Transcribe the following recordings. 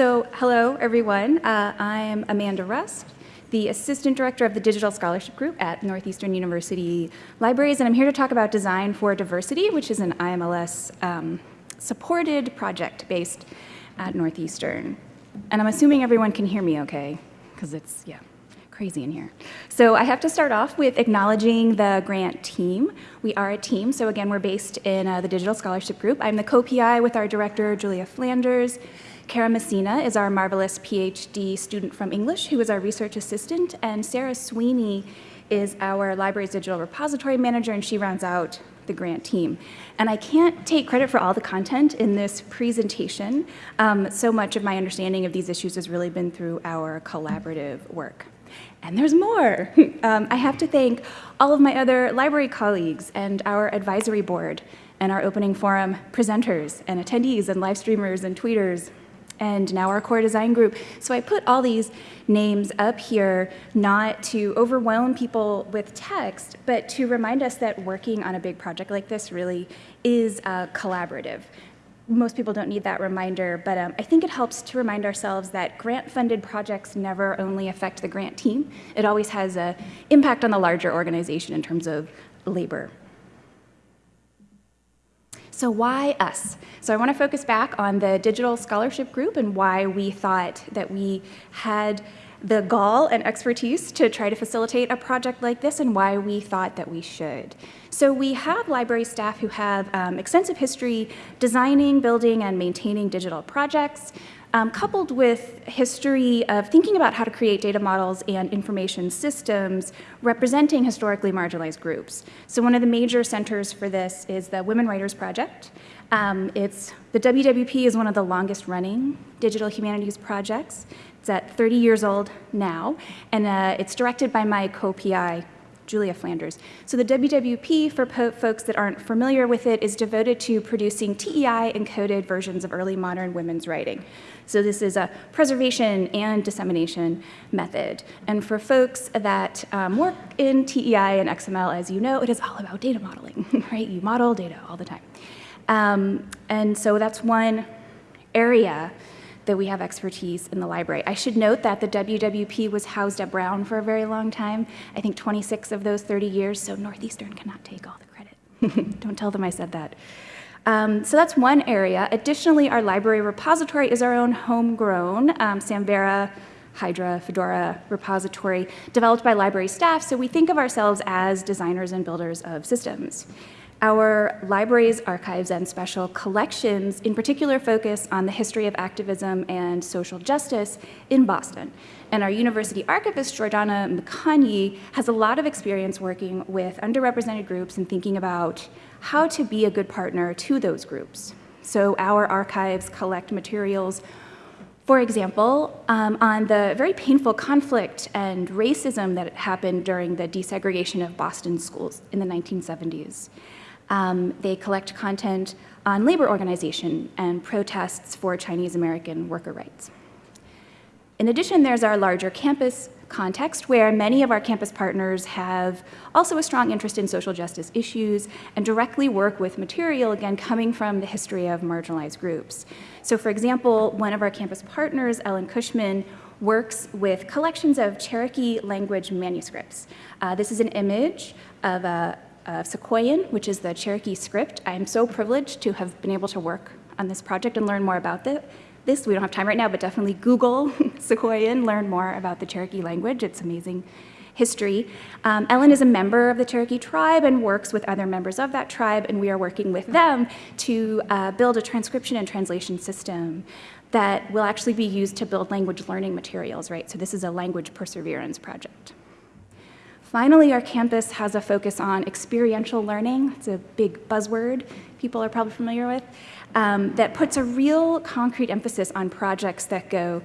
So hello, everyone. Uh, I'm Amanda Rust, the Assistant Director of the Digital Scholarship Group at Northeastern University Libraries, and I'm here to talk about Design for Diversity, which is an IMLS um, supported project based at Northeastern. And I'm assuming everyone can hear me okay, because it's, yeah crazy in here. So I have to start off with acknowledging the grant team. We are a team, so again, we're based in uh, the Digital Scholarship Group. I'm the co-PI with our director, Julia Flanders. Cara Messina is our marvelous PhD student from English, who is our research assistant, and Sarah Sweeney is our library's digital repository manager, and she rounds out the grant team. And I can't take credit for all the content in this presentation. Um, so much of my understanding of these issues has really been through our collaborative work. And there's more. um, I have to thank all of my other library colleagues and our advisory board and our opening forum presenters and attendees and live streamers and tweeters and now our core design group. So I put all these names up here not to overwhelm people with text, but to remind us that working on a big project like this really is uh, collaborative most people don't need that reminder, but um, I think it helps to remind ourselves that grant-funded projects never only affect the grant team. It always has an impact on the larger organization in terms of labor. So why us? So I want to focus back on the digital scholarship group and why we thought that we had the gall and expertise to try to facilitate a project like this and why we thought that we should. So we have library staff who have um, extensive history designing, building, and maintaining digital projects, um, coupled with history of thinking about how to create data models and information systems representing historically marginalized groups. So one of the major centers for this is the Women Writers Project. Um, it's, the WWP is one of the longest running digital humanities projects. It's at 30 years old now, and uh, it's directed by my co-PI, Julia Flanders. So the WWP, for folks that aren't familiar with it, is devoted to producing TEI-encoded versions of early modern women's writing. So this is a preservation and dissemination method. And for folks that um, work in TEI and XML, as you know, it is all about data modeling, right? You model data all the time. Um, and so that's one area that we have expertise in the library. I should note that the WWP was housed at Brown for a very long time, I think 26 of those 30 years, so Northeastern cannot take all the credit. Don't tell them I said that. Um, so that's one area. Additionally, our library repository is our own homegrown um, Samvera Hydra, Fedora repository developed by library staff, so we think of ourselves as designers and builders of systems. Our libraries, archives, and special collections in particular focus on the history of activism and social justice in Boston. And our university archivist, Giordana Mecagni, has a lot of experience working with underrepresented groups and thinking about how to be a good partner to those groups. So our archives collect materials for example, um, on the very painful conflict and racism that happened during the desegregation of Boston schools in the 1970s. Um, they collect content on labor organization and protests for Chinese American worker rights. In addition, there's our larger campus context where many of our campus partners have also a strong interest in social justice issues and directly work with material, again, coming from the history of marginalized groups. So for example, one of our campus partners, Ellen Cushman, works with collections of Cherokee language manuscripts. Uh, this is an image of a, of Sequoyan, which is the Cherokee script. I am so privileged to have been able to work on this project and learn more about this. We don't have time right now, but definitely Google Sequoyan, learn more about the Cherokee language. It's amazing history. Um, Ellen is a member of the Cherokee tribe and works with other members of that tribe, and we are working with them to uh, build a transcription and translation system that will actually be used to build language learning materials, right? So this is a language perseverance project. Finally, our campus has a focus on experiential learning. It's a big buzzword people are probably familiar with, um, that puts a real concrete emphasis on projects that go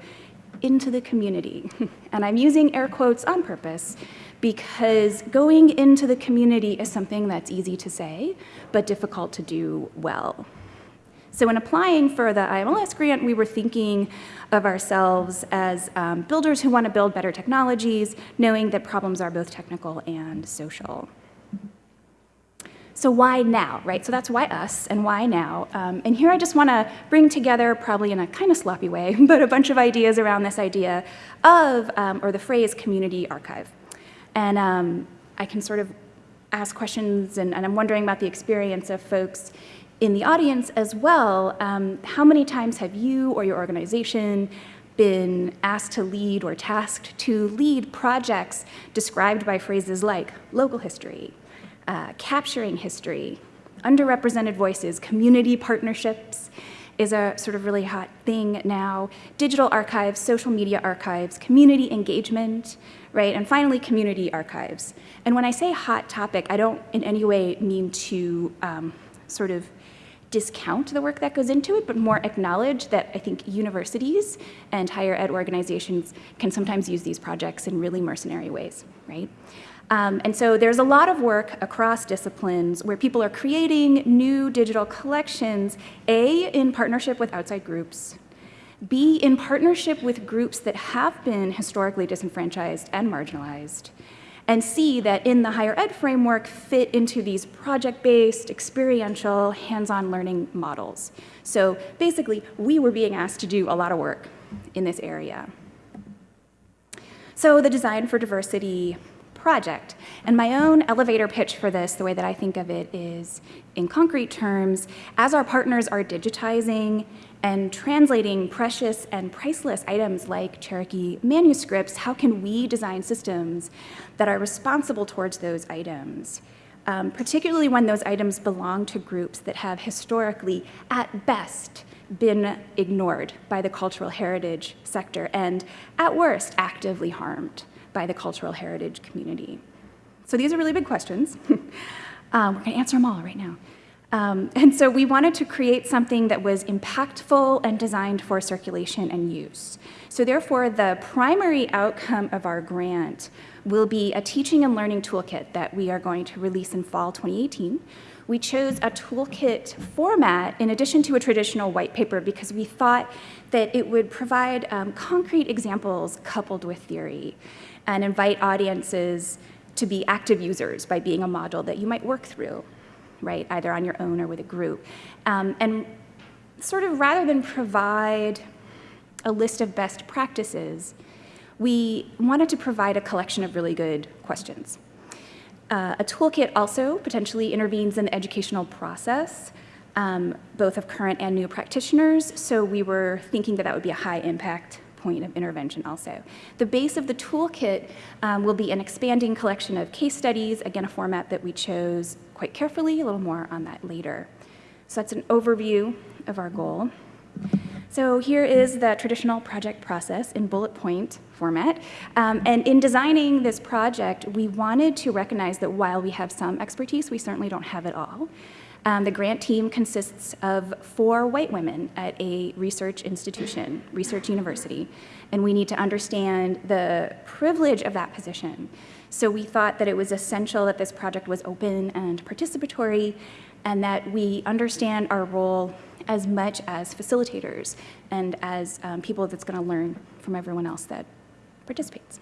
into the community. and I'm using air quotes on purpose because going into the community is something that's easy to say, but difficult to do well. So in applying for the IMLS grant, we were thinking of ourselves as um, builders who want to build better technologies, knowing that problems are both technical and social. So why now, right? So that's why us and why now. Um, and here I just want to bring together, probably in a kind of sloppy way, but a bunch of ideas around this idea of, um, or the phrase community archive. And um, I can sort of ask questions, and, and, I'm wondering about the experience of folks in the audience as well. Um, how many times have you or your organization been asked to lead or tasked to lead projects described by phrases like local history, uh, capturing history, underrepresented voices, community partnerships is a sort of really hot thing now, digital archives, social media archives, community engagement, right? And finally, community archives. And when I say hot topic, I don't in any way mean to um, sort of discount the work that goes into it, but more acknowledge that I think universities and higher ed organizations can sometimes use these projects in really mercenary ways, right? Um, and so there's a lot of work across disciplines where people are creating new digital collections, A, in partnership with outside groups, B, in partnership with groups that have been historically disenfranchised and marginalized, and see that in the higher ed framework fit into these project-based, experiential, hands-on learning models. So basically, we were being asked to do a lot of work in this area. So the design for diversity project. And my own elevator pitch for this, the way that I think of it is, in concrete terms, as our partners are digitizing and translating precious and priceless items like Cherokee manuscripts, how can we design systems that are responsible towards those items? Um, particularly when those items belong to groups that have historically, at best, been ignored by the cultural heritage sector and, at worst, actively harmed by the cultural heritage community? So these are really big questions. um, we're going to answer them all right now. Um, and so we wanted to create something that was impactful and designed for circulation and use. So therefore, the primary outcome of our grant will be a teaching and learning toolkit that we are going to release in fall 2018. We chose a toolkit format in addition to a traditional white paper because we thought that it would provide um, concrete examples coupled with theory and invite audiences to be active users by being a model that you might work through, right, either on your own or with a group. Um, and sort of rather than provide a list of best practices, we wanted to provide a collection of really good questions. Uh, a toolkit also potentially intervenes in the educational process, um, both of current and new practitioners, so we were thinking that that would be a high impact point of intervention also. The base of the toolkit um, will be an expanding collection of case studies, again, a format that we chose quite carefully, a little more on that later. So that's an overview of our goal. So here is the traditional project process in bullet point format. Um, and in designing this project, we wanted to recognize that while we have some expertise, we certainly don't have it all. Um, the grant team consists of four white women at a research institution, research university, and we need to understand the privilege of that position. So we thought that it was essential that this project was open and participatory and that we understand our role as much as facilitators and as um, people that's gonna learn from everyone else that participates.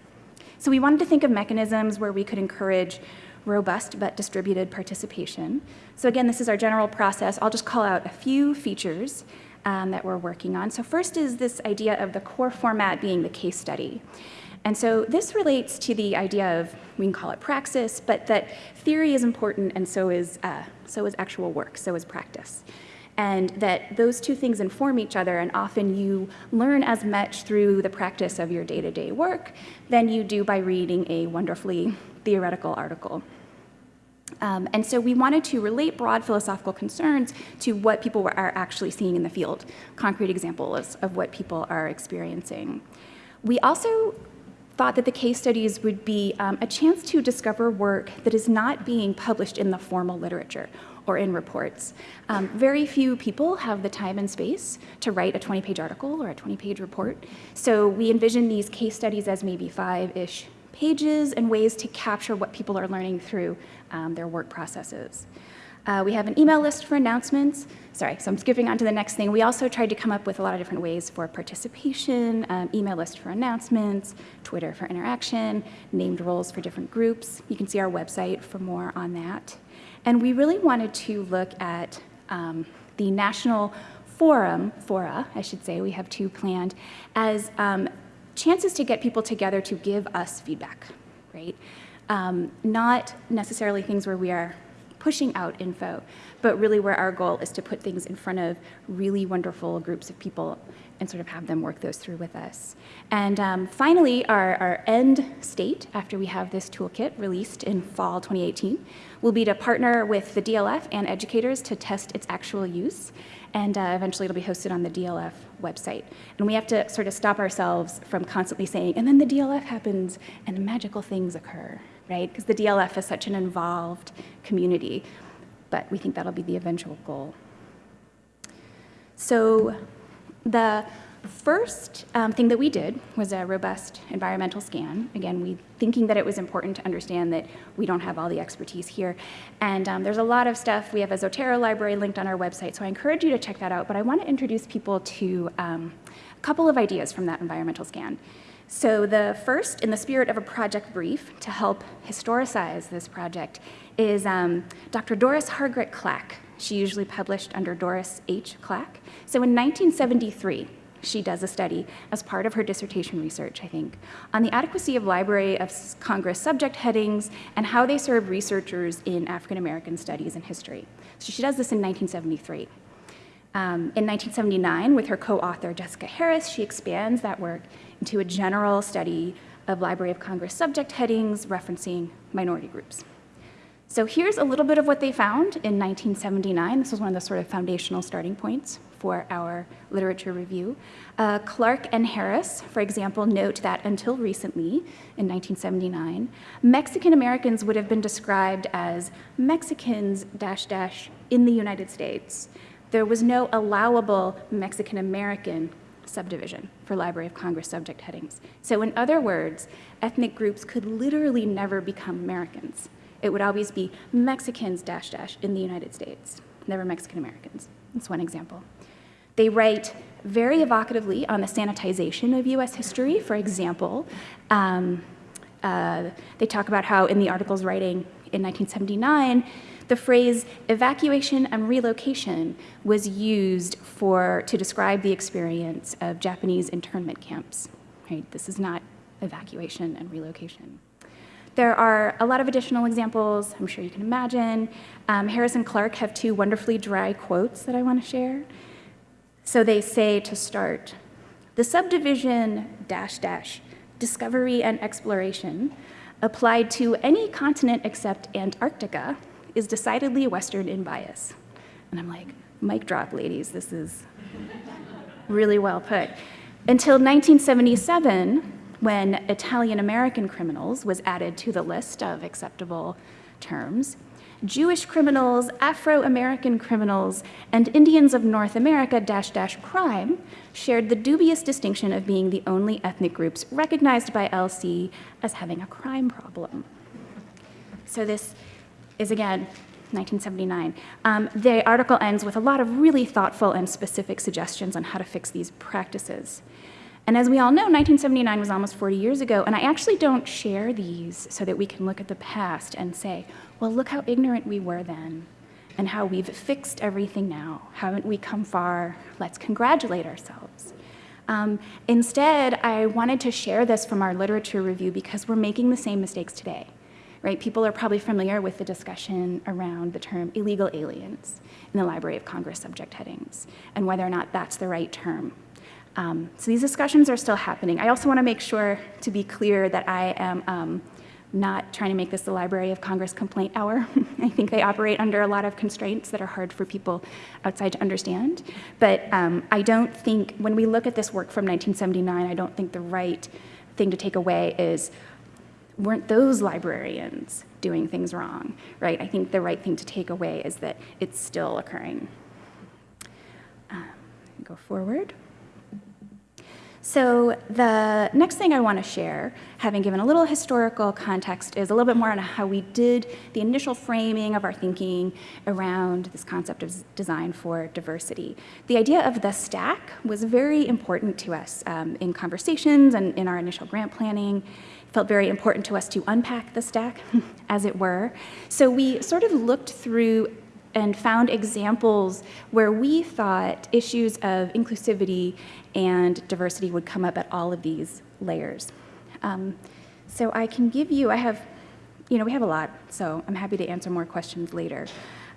So we wanted to think of mechanisms where we could encourage robust but distributed participation. So again, this is our general process. I'll just call out a few features um, that we're working on. So first is this idea of the core format being the case study. And so this relates to the idea of, we can call it praxis, but that theory is important and so is, uh, so is actual work, so is practice. And that those two things inform each other and often you learn as much through the practice of your day-to-day -day work than you do by reading a wonderfully theoretical article. Um, and so we wanted to relate broad philosophical concerns to what people are actually seeing in the field, concrete examples of what people are experiencing. We also thought that the case studies would be um, a chance to discover work that is not being published in the formal literature or in reports. Um, very few people have the time and space to write a 20-page article or a 20-page report. So we envision these case studies as maybe five-ish pages and ways to capture what people are learning through um, their work processes. Uh, we have an email list for announcements. Sorry, so I'm skipping on to the next thing. We also tried to come up with a lot of different ways for participation, um, email list for announcements, Twitter for interaction, named roles for different groups. You can see our website for more on that. And we really wanted to look at um, the national forum, fora, I should say, we have two planned, as um, chances to get people together to give us feedback, right? Um, not necessarily things where we are pushing out info, but really where our goal is to put things in front of really wonderful groups of people and sort of have them work those through with us. And um, finally, our, our end state, after we have this toolkit released in fall 2018, will be to partner with the DLF and educators to test its actual use. And uh, eventually it'll be hosted on the DLF website. And we have to sort of stop ourselves from constantly saying, and then the DLF happens and magical things occur right? Because the DLF is such an involved community, but we think that'll be the eventual goal. So the first um, thing that we did was a robust environmental scan. Again, we thinking that it was important to understand that we don't have all the expertise here. And um, there's a lot of stuff. We have a Zotero library linked on our website, so I encourage you to check that out. But I want to introduce people to um, a couple of ideas from that environmental scan. So the first, in the spirit of a project brief to help historicize this project, is um, Dr. Doris Hargrett Clack. She usually published under Doris H. Clack. So in 1973, she does a study as part of her dissertation research, I think, on the adequacy of Library of Congress subject headings and how they serve researchers in African American studies and history. So she does this in 1973. Um, in 1979, with her co-author Jessica Harris, she expands that work into a general study of Library of Congress subject headings referencing minority groups. So here's a little bit of what they found in 1979. This was one of the sort of foundational starting points for our literature review. Uh, Clack and Harris, for example, note that until recently, in 1979, Mexican Americans would have been described as Mexicans dash dash in the United States. There was no allowable Mexican American subdivision for Library of Congress subject headings. So in other words, ethnic groups could literally never become Americans. It would always be Mexicans dash dash in the United States, never Mexican Americans. That's one example. They write very evocatively on the sanitization of US history, for example. Um, uh, they talk about how in the article's writing in 1979, the phrase evacuation and relocation was used for, to describe the experience of Japanese internment camps. Right? This is not evacuation and relocation. There are a lot of additional examples, I'm sure you can imagine. Um, Harris and Clack have two wonderfully dry quotes that I want to share. So they say to start, the subdivision dash dash, discovery and exploration, applied to any continent except Antarctica, is decidedly Western in bias. And I'm like, mic drop, ladies, this is really well put. Until 1977, when Italian American criminals was added to the list of acceptable terms, Jewish criminals, Afro-American criminals, and Indians of North America dash dash crime shared the dubious distinction of being the only ethnic groups recognized by LC as having a crime problem. So this is again 1979. Um, the article ends with a lot of really thoughtful and specific suggestions on how to fix these practices. And as we all know, 1979 was almost 40 years ago, and I actually don't share these so that we can look at the past and say, well, look how ignorant we were then, and how we've fixed everything now. Haven't we come far? Let's congratulate ourselves. Um, instead, I wanted to share this from our literature review because we're making the same mistakes today right? People are probably familiar with the discussion around the term illegal aliens in the Library of Congress subject headings and whether or not that's the right term. Um, so these discussions are still happening. I also want to make sure to be clear that I am um, not trying to make this the Library of Congress complaint hour. I think they operate under a lot of constraints that are hard for people outside to understand. But um, I don't think, when we look at this work from 1979, I don't think the right thing to take away is, weren't those librarians doing things wrong, right? I think the right thing to take away is that it's still occurring. Um, go forward. So the next thing I want to share, having given a little historical context, is a little bit more on how we did the initial framing of our thinking around this concept of design for diversity. The idea of the stack was very important to us um, in conversations and in our initial grant planning. Felt very important to us to unpack the stack, as it were. So we sort of looked through and found examples where we thought issues of inclusivity and diversity would come up at all of these layers. Um, so I can give you, I have, you know, we have a lot, so I'm happy to answer more questions later.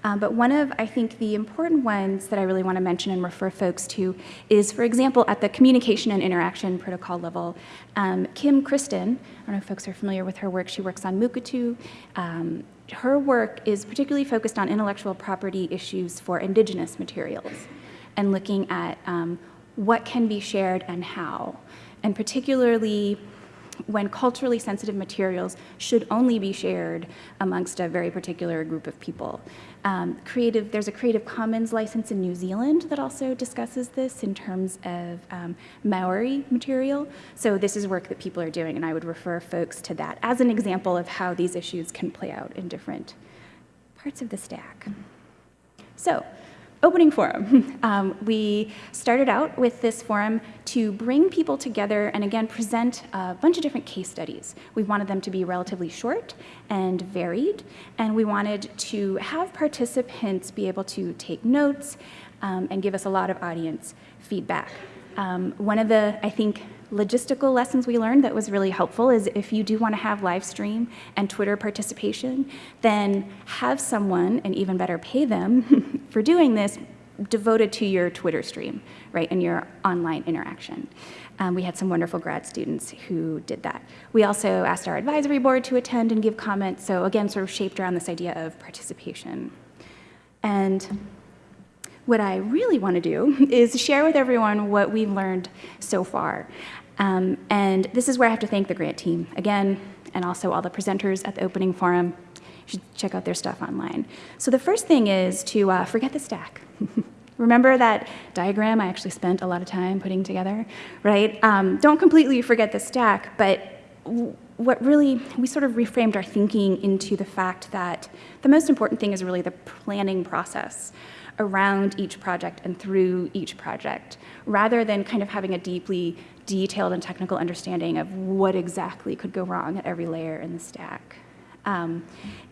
Um, but one of, I think, the important ones that I really want to mention and refer folks to is, for example, at the communication and interaction protocol level, um, Kim Christen, I don't know if folks are familiar with her work, she works on Mukurtu. Um, her work is particularly focused on intellectual property issues for indigenous materials and looking at um, what can be shared and how, and particularly when culturally sensitive materials should only be shared amongst a very particular group of people. Um, creative, there's a Creative Commons license in New Zealand that also discusses this in terms of um, Maori material. So this is work that people are doing, and I would refer folks to that as an example of how these issues can play out in different parts of the stack. So opening forum. Um, we started out with this forum to bring people together and again present a bunch of different case studies. We wanted them to be relatively short and varied, and we wanted to have participants be able to take notes um, and give us a lot of audience feedback. Um, one of the, I think, logistical lessons we learned that was really helpful is if you do want to have live stream and Twitter participation, then have someone, and even better, pay them for doing this, devoted to your Twitter stream, right, and your online interaction. Um, we had some wonderful grad students who did that. We also asked our advisory board to attend and give comments, so again, sort of shaped around this idea of participation. And what I really want to do is share with everyone what we've learned so far. Um, and this is where I have to thank the grant team again, and also all the presenters at the opening forum. You should check out their stuff online. So the first thing is to uh, forget the stack. Remember that diagram I actually spent a lot of time putting together, right? Um, don't completely forget the stack, but what really, we sort of reframed our thinking into the fact that the most important thing is really the planning process around each project and through each project, rather than kind of having a deeply detailed and technical understanding of what exactly could go wrong at every layer in the stack. Um,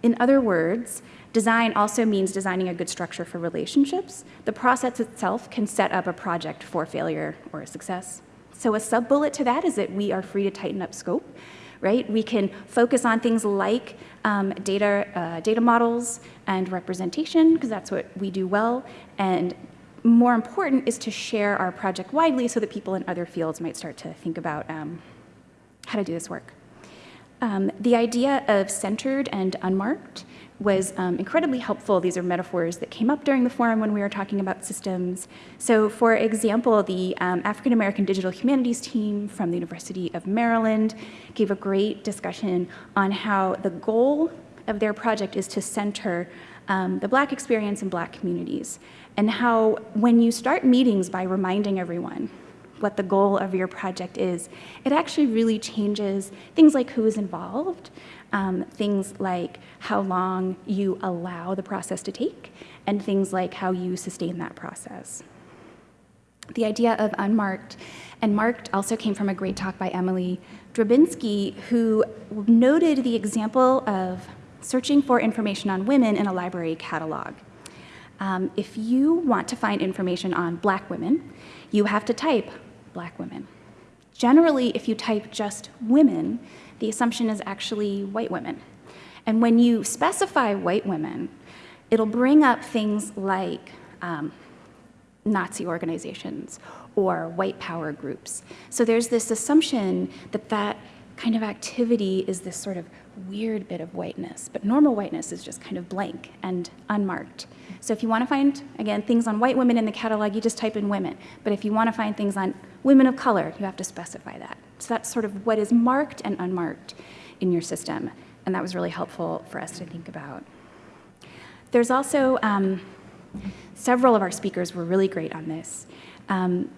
in other words, design also means designing a good structure for relationships. The process itself can set up a project for failure or a success. So a sub-bullet to that is that we are free to tighten up scope right? We can focus on things like um, data, uh, data models and representation, because that's what we do well, and more important is to share our project widely so that people in other fields might start to think about um, how to do this work. Um, the idea of centered and unmarked was um, incredibly helpful. These are metaphors that came up during the forum when we were talking about systems. So for example, the um, African American Digital Humanities team from the University of Maryland gave a great discussion on how the goal of their project is to center um, the black experience in black communities and how when you start meetings by reminding everyone what the goal of your project is, it actually really changes things like who is involved, um, things like how long you allow the process to take, and things like how you sustain that process. The idea of unmarked and marked also came from a great talk by Emily Drabinski, who noted the example of searching for information on women in a library catalog. Um, if you want to find information on black women, you have to type black women. Generally, if you type just women, the assumption is actually white women. And when you specify white women, it'll bring up things like um, Nazi organizations or white power groups. So there's this assumption that that kind of activity is this sort of weird bit of whiteness, but normal whiteness is just kind of blank and unmarked. So if you want to find, again, things on white women in the catalog, you just type in women. But if you want to find things on women of color, you have to specify that. So that's sort of what is marked and unmarked in your system. And that was really helpful for us to think about. There's also, um, several of our speakers were really great on this. Um,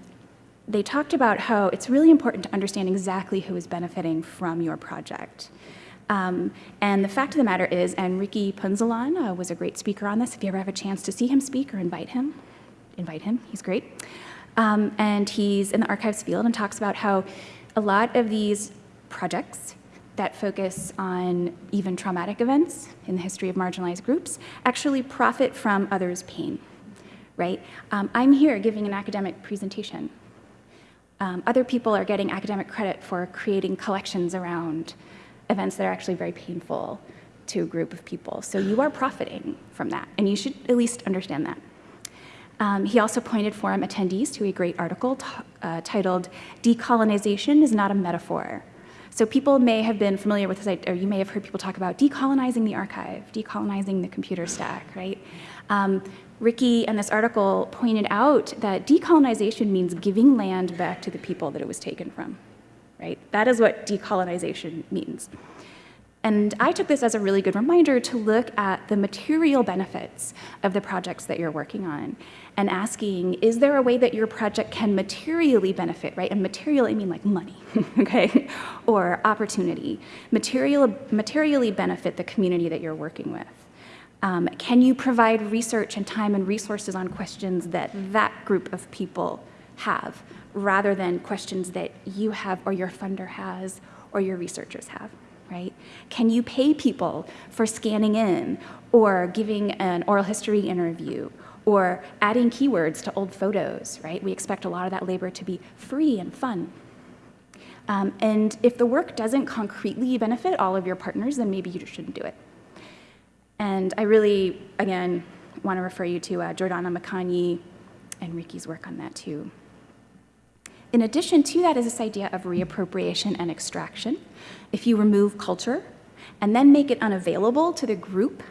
they talked about how it's really important to understand exactly who is benefiting from your project. Um, and the fact of the matter is, and Ricky Punzalan uh, was a great speaker on this. If you ever have a chance to see him speak or invite him, invite him, he's great. Um, and he's in the archives field and talks about how a lot of these projects that focus on even traumatic events in the history of marginalized groups actually profit from others' pain, right? Um, I'm here giving an academic presentation. Um, other people are getting academic credit for creating collections around events that are actually very painful to a group of people. So you are profiting from that, and you should at least understand that. Um, he also pointed forum attendees to a great article uh, titled Decolonization is Not a Metaphor. So people may have been familiar with this, or you may have heard people talk about decolonizing the archive, decolonizing the computer stack, right? Um, Ricky and this article pointed out that decolonization means giving land back to the people that it was taken from right? That is what decolonization means. And I took this as a really good reminder to look at the material benefits of the projects that you're working on and asking, is there a way that your project can materially benefit, right? And material, I mean like money, okay? Or opportunity. Material, materially benefit the community that you're working with. Um, can you provide research and time and resources on questions that that group of people have? rather than questions that you have or your funder has or your researchers have, right? Can you pay people for scanning in or giving an oral history interview or adding keywords to old photos, right? We expect a lot of that labor to be free and fun. Um, and if the work doesn't concretely benefit all of your partners, then maybe you shouldn't do it. And I really, again, want to refer you to uh, Giordana Mecagni and Ricky's work on that too. In addition to that is this idea of reappropriation and extraction. If you remove culture and then make it unavailable to the group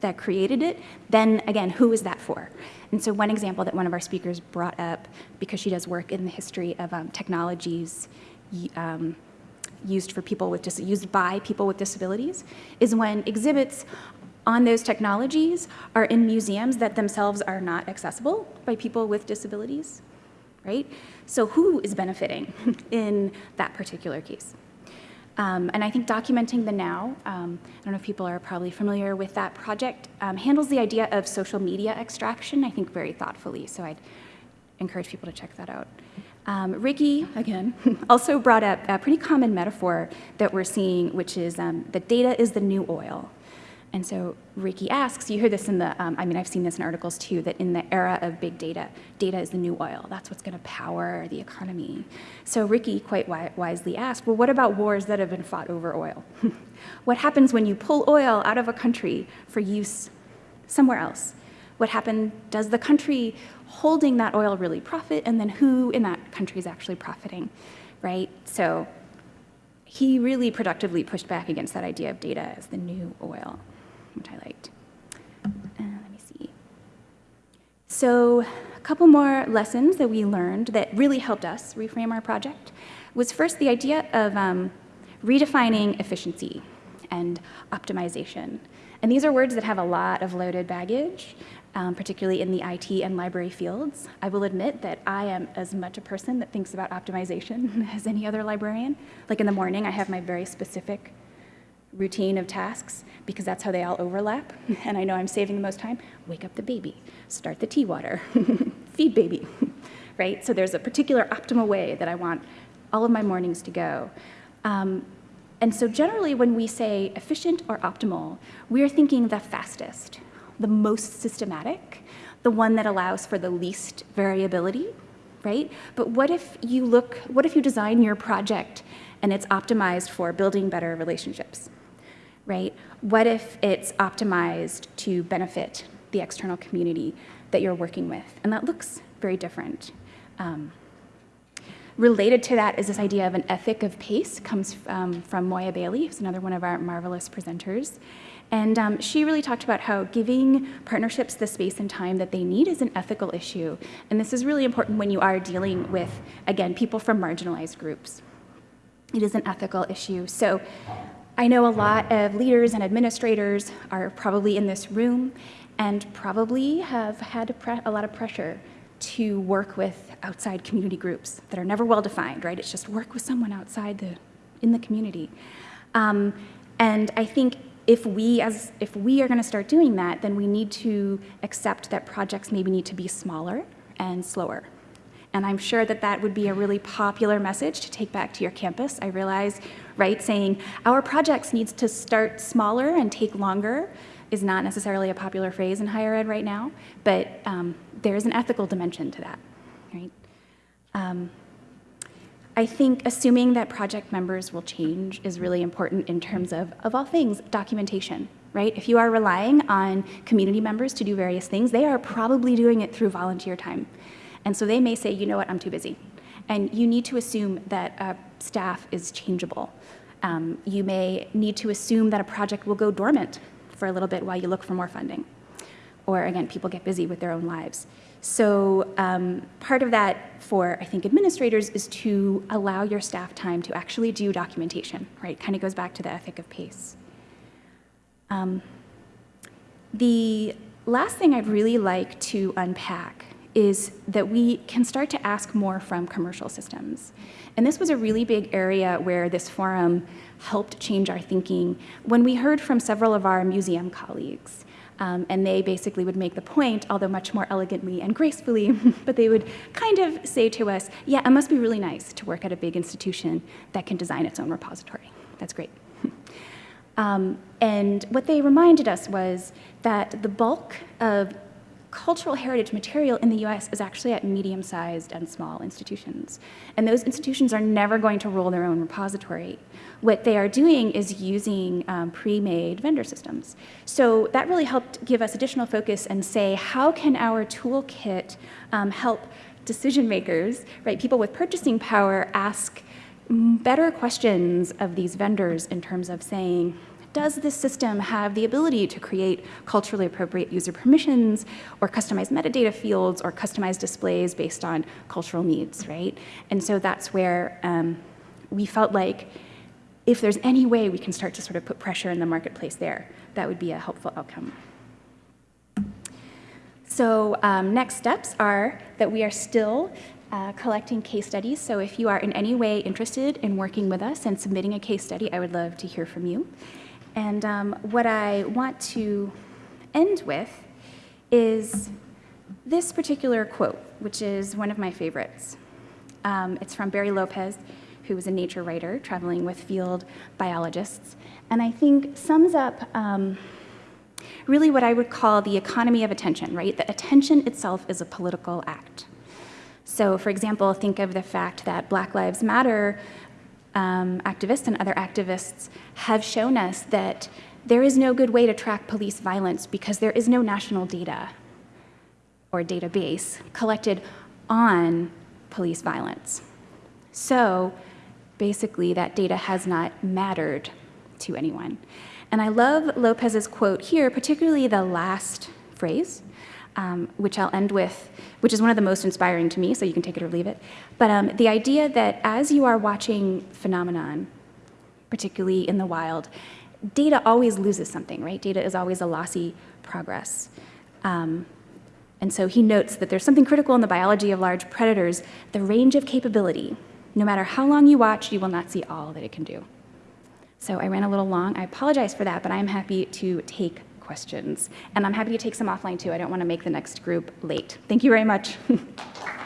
that created it, then again, who is that for? And so one example that one of our speakers brought up, because she does work in the history of um, technologies um, used for people with dis used by people with disabilities, is when exhibits on those technologies are in museums that themselves are not accessible by people with disabilities right? So who is benefiting in that particular case? Um, and I think documenting the now, um, I don't know if people are probably familiar with that project, um, handles the idea of social media extraction, I think very thoughtfully, so I'd encourage people to check that out. Um, Ricky, again, also brought up a pretty common metaphor that we're seeing, which is um, that data is the new oil. And so Ricky asks, you hear this in the, um, I mean, I've seen this in articles too, that in the era of big data, data is the new oil. That's what's going to power the economy. So Ricky quite wi wisely asked, well, what about wars that have been fought over oil? what happens when you pull oil out of a country for use somewhere else? What happened, does the country holding that oil really profit? And then who in that country is actually profiting, right? So he really productively pushed back against that idea of data as the new oil which I liked. Uh, let me see. So a couple more lessons that we learned that really helped us reframe our project was first the idea of um, redefining efficiency and optimization. And these are words that have a lot of loaded baggage, um, particularly in the IT and library fields. I will admit that I am as much a person that thinks about optimization as any other librarian. Like in the morning, I have my very specific routine of tasks because that's how they all overlap. And I know I'm saving the most time. Wake up the baby, start the tea water, feed baby, right? So there's a particular optimal way that I want all of my mornings to go. Um, and so generally when we say efficient or optimal, we're thinking the fastest, the most systematic, the one that allows for the least variability, right? But what if you look, what if you design your project and it's optimized for building better relationships? Right? What if it's optimized to benefit the external community that you're working with? And that looks very different. Um, related to that is this idea of an ethic of pace, comes um, from Moya Bailey, who's another one of our marvelous presenters. And um, she really talked about how giving partnerships the space and time that they need is an ethical issue. And this is really important when you are dealing with, again, people from marginalized groups. It is an ethical issue. So I know a lot of leaders and administrators are probably in this room and probably have had a, lot of pressure to work with outside community groups that are never well defined, right? It's just work with someone outside the, in the community. Um, and I think if we, as, if we are gonna start doing that, then we need to accept that projects maybe need to be smaller and slower. And I'm sure that that would be a really popular message to take back to your campus. I realize, right, saying our projects needs to start smaller and take longer is not necessarily a popular phrase in higher ed right now, but um, there is an ethical dimension to that, right? Um, I think assuming that project members will change is really important in terms of, of all things, documentation, right? If you are relying on community members to do various things, they are probably doing it through volunteer time. And so they may say, you know what, I'm too busy. And you need to assume that uh, staff is changeable. Um, you may need to assume that a project will go dormant for a little bit while you look for more funding. Or again, people get busy with their own lives. So um, part of that for, I think, administrators is to allow your staff time to actually do documentation, right? Kind of goes back to the ethic of pace. Um, the last thing I'd really like to unpack is that we can start to ask more from commercial systems. And this was a really big area where this forum helped change our thinking when we heard from several of our museum colleagues. Um, and they basically would make the point, although much more elegantly and gracefully, but they would kind of say to us, yeah, it must be really nice to work at a big institution that can design its own repository. That's great. um, and what they reminded us was that the bulk of cultural heritage material in the US is actually at medium-sized and small institutions. And those institutions are never going to roll their own repository. What they are doing is using um, pre-made vendor systems. So that really helped give us additional focus and say, how can our toolkit um, help decision makers, right, people with purchasing power ask better questions of these vendors in terms of saying, does this system have the ability to create culturally appropriate user permissions or customized metadata fields or customized displays based on cultural needs, right? And so that's where um, we felt like if there's any way we can start to sort of put pressure in the marketplace there, that would be a helpful outcome. So um, next steps are that we are still uh, collecting case studies. So if you are in any way interested in working with us and submitting a case study, I would love to hear from you. And um, what I want to end with is this particular quote, which is one of my favorites. Um, it's from Barry Lopez, who was a nature writer traveling with field biologists, and I think sums up um, really what I would call the economy of attention, right? That attention itself is a political act. So for example, think of the fact that Black Lives Matter um, activists and other activists have shown us that there is no good way to track police violence because there is no national data or database collected on police violence. So basically that data has not mattered to anyone. And I love Lopez's quote here, particularly the last phrase, um, which I'll end with, which is one of the most inspiring to me, so you can take it or leave it. But um, the idea that as you are watching phenomenon, particularly in the wild, data always loses something, right? Data is always a lossy progress. Um, and so he notes that there's something critical in the biology of large predators, the range of capability. No matter how long you watch, you will not see all that it can do. So I ran a little long. I apologize for that, but I'm happy to take questions. And I'm happy to take some offline too. I don't want to make the next group late. Thank you very much.